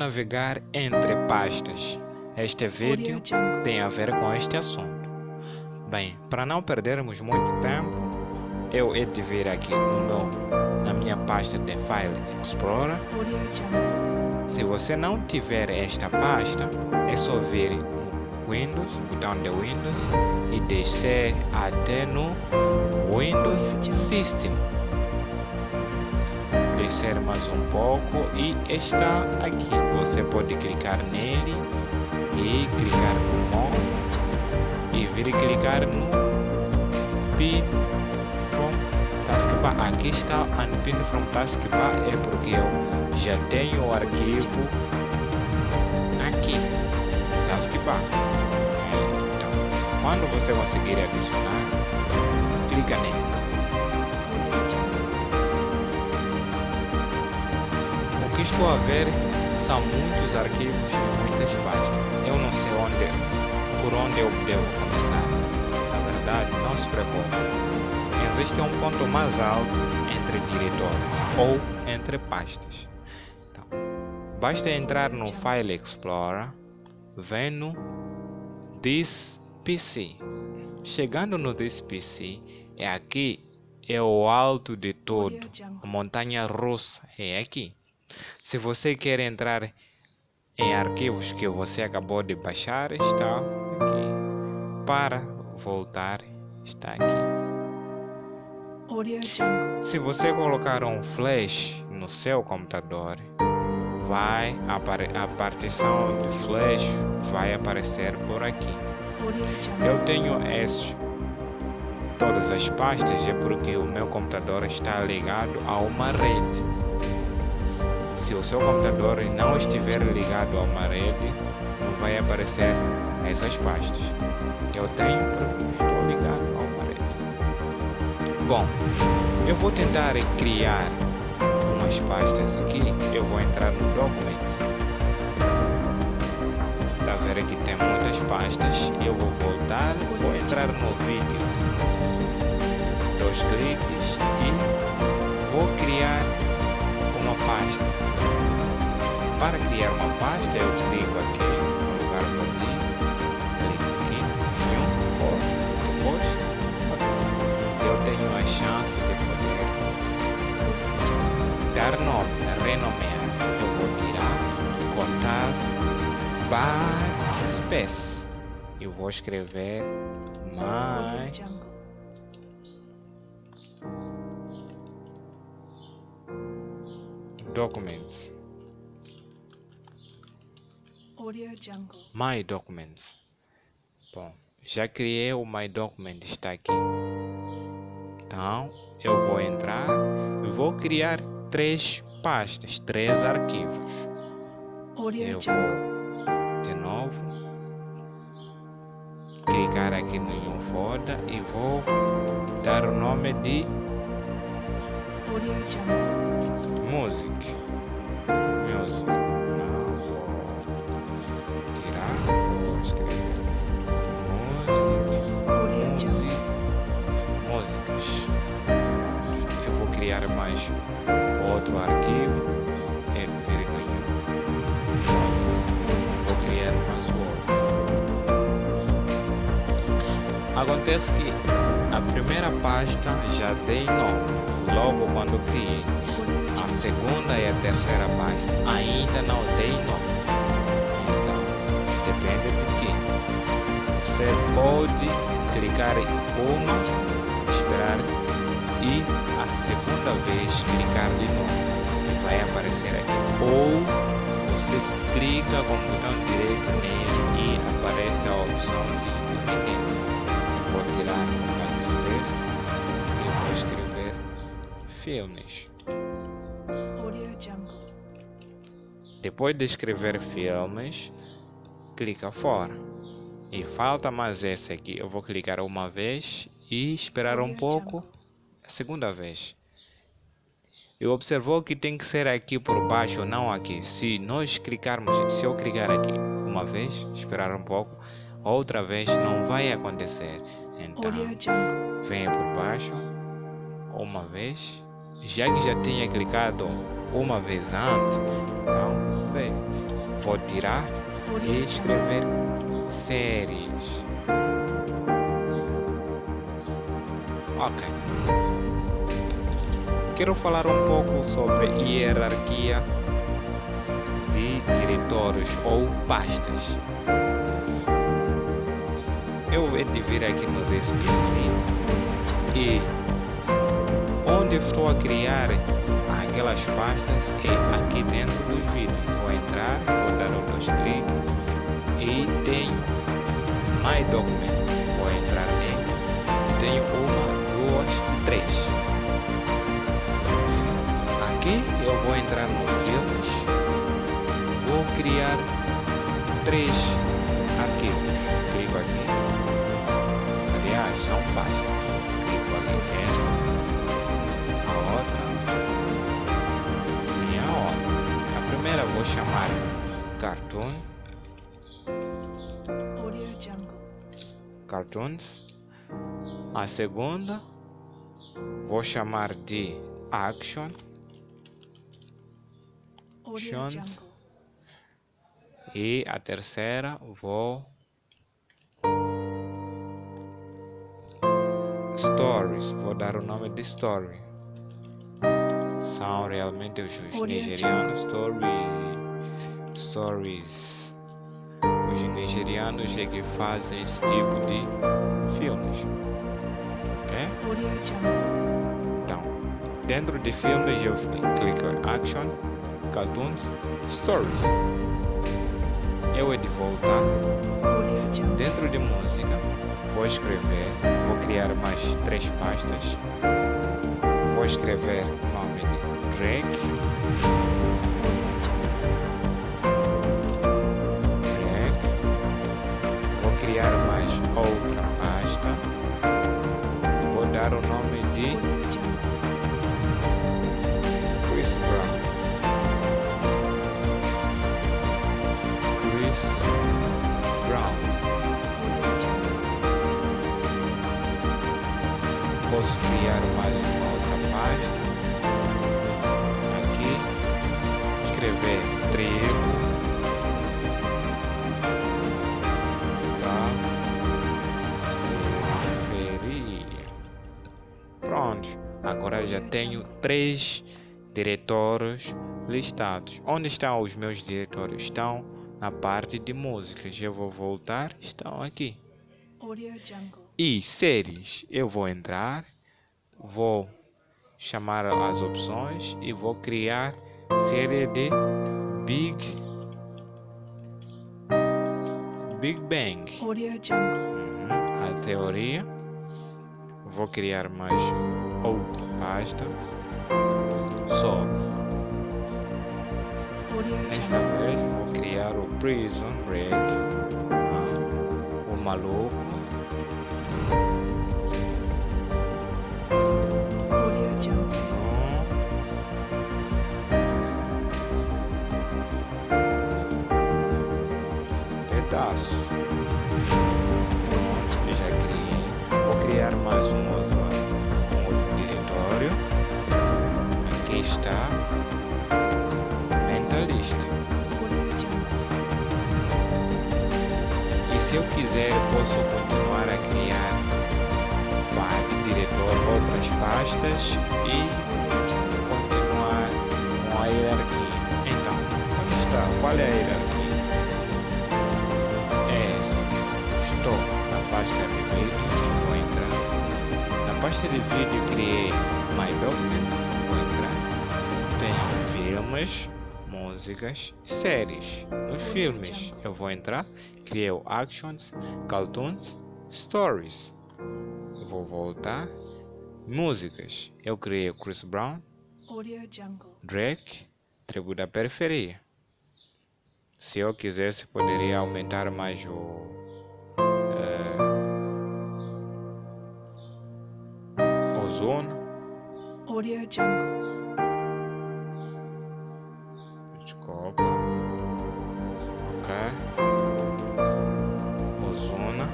Navegar entre pastas. Este vídeo tem a ver com este assunto. Bem, para não perdermos muito tempo, eu hei de vir aqui no meu, na minha pasta de File Explorer. Se você não tiver esta pasta, é só vir no Windows, botão de Windows e descer até no Windows System descer mais um pouco e está aqui. Você pode clicar nele e clicar no More e vir clicar no Pin from Taskbar. Aqui está Unpin from Taskbar é porque eu já tenho o arquivo aqui Taskbar. Então, quando você conseguir adicionar, clica nele. Que estou a ver são muitos arquivos muitas pastas. Eu não sei onde, por onde eu devo começar. Na verdade, não se preocupe. Existe um ponto mais alto entre diretórios ou entre pastas. Então, basta entrar no File Explorer, vem no This PC. Chegando no This PC, é aqui é o alto de todo, a montanha russa é aqui. Se você quer entrar em arquivos que você acabou de baixar, está aqui. Para voltar, está aqui. Se você colocar um flash no seu computador, vai a partição de flash vai aparecer por aqui. Eu tenho esses todas as pastas é porque o meu computador está ligado a uma rede se o seu computador não estiver ligado a uma rede, não vai aparecer essas pastas. Eu tenho estou ligado a uma rede. Bom, eu vou tentar criar umas pastas aqui. Eu vou entrar no Documents. Está vendo que tem muitas pastas. Eu vou voltar, vou entrar no Vídeos. Dois cliques e vou criar uma pasta. Para criar uma pasta, eu clico aqui no lugar vazio, clico aqui em um, depois eu tenho a chance de poder dar nome, renomear. Eu vou tirar, contar, backspace. Eu vou escrever mais documents My Documents. Bom, já criei o My Document, está aqui. Então, eu vou entrar e vou criar três pastas, três arquivos. Eu vou de novo clicar aqui no Folder e vou dar o nome de Music. Music. criar mais outro arquivo é vou criar mais outro acontece que a primeira pasta já tem nome logo quando criei segunda e a terceira pasta ainda não tem nome então depende do que. Você pode clicar em uma esperar e a segunda vez clicar de novo. E vai aparecer aqui. Ou você clica com o botão direito nele e aparece a opção de independente vou tirar o e vou escrever filmes depois de escrever filmes clica fora e falta mais esse aqui eu vou clicar uma vez e esperar um pouco segunda vez. E observou que tem que ser aqui por baixo, não aqui. Se nós clicarmos, se eu clicar aqui uma vez, esperar um pouco, outra vez não vai acontecer. Então, venha por baixo, uma vez, já que já tinha clicado uma vez antes, então. Vou tirar e escrever séries. Ok. Quero falar um pouco sobre hierarquia de diretórios ou pastas. Eu vou vir aqui no DSPC e onde estou a criar aquelas pastas é aqui dentro do vídeo. Entrar, vou dar um cliques e tenho My Documents. Vou entrar nele. Tenho uma, duas, três. Aqui eu vou entrar no filmes. Vou criar três arquivos. Clico aqui. Aliás, são pastas. Vou chamar Cartoon. Cartoons. A segunda vou chamar de Action. Actions. E a terceira vou Stories. Vou dar o nome de Story são realmente os nigerianos story, stories. Os nigerianos é que fazem esse tipo de filmes. Ok? então dentro de filmes eu clico action cartoons stories. Eu é de voltar dentro de música vou escrever vou criar mais três pastas. Vou escrever drag drag posso criar mais uma outra pasta escrever trigo feria. Pronto, agora já tenho três diretores listados. Onde estão os meus diretores? Estão na parte de músicas. Eu vou voltar, estão aqui. E séries, eu vou entrar, vou chamar as opções e vou criar série de Big Big Bang. Audio Jungle. Uhum. A teoria. Vou criar mais outra pasta. Só. Desta vez vou criar o Prison Break. Ah, o maluco. Se eu quiser, eu posso continuar a criar parte diretor, outras pastas e continuar com a hierarquia. Então, onde está? Qual é a hierarquia? É essa. Estou na pasta de vídeo, vou entrar. Na pasta de vídeo criei My Documents, vou entrar. Tenho filmes músicas, séries. Nos filmes eu vou entrar, criei Actions, Cartoons, Stories. Eu vou voltar. Músicas. Eu criei Chris Brown, Drake, Tribo da Periferia. Se eu quisesse, poderia aumentar mais o. Uh, Ozona. Audio Jungle. Copa. Ok. Ozona.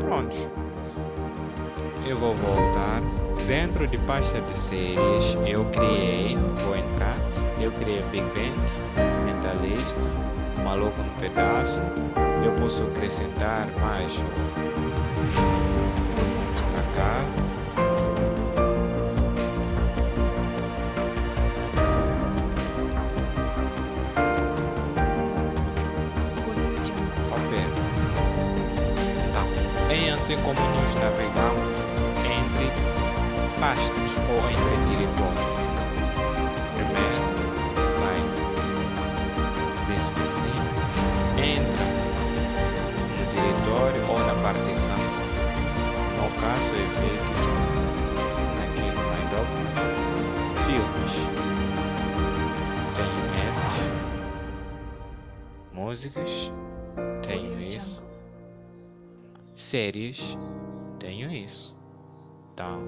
Pronto. Eu vou voltar. Dentro de pasta de séries, eu criei, vou entrar, eu criei Big Bang, Mentalista, Maluco no Pedaço. Eu posso acrescentar mais a casa. Assim como nós navegamos entre pastas ou entre diretórios. Primeiro, desse assim, entra no diretório ou na partição. No caso, é vezes aqui no Adobe, filmes. Tenho essas músicas, séries, tenho isso. Então,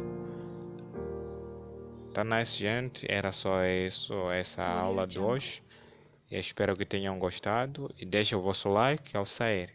tá nice, gente. Era só isso, essa aula de hoje. Eu espero que tenham gostado e deixe o vosso like ao sair.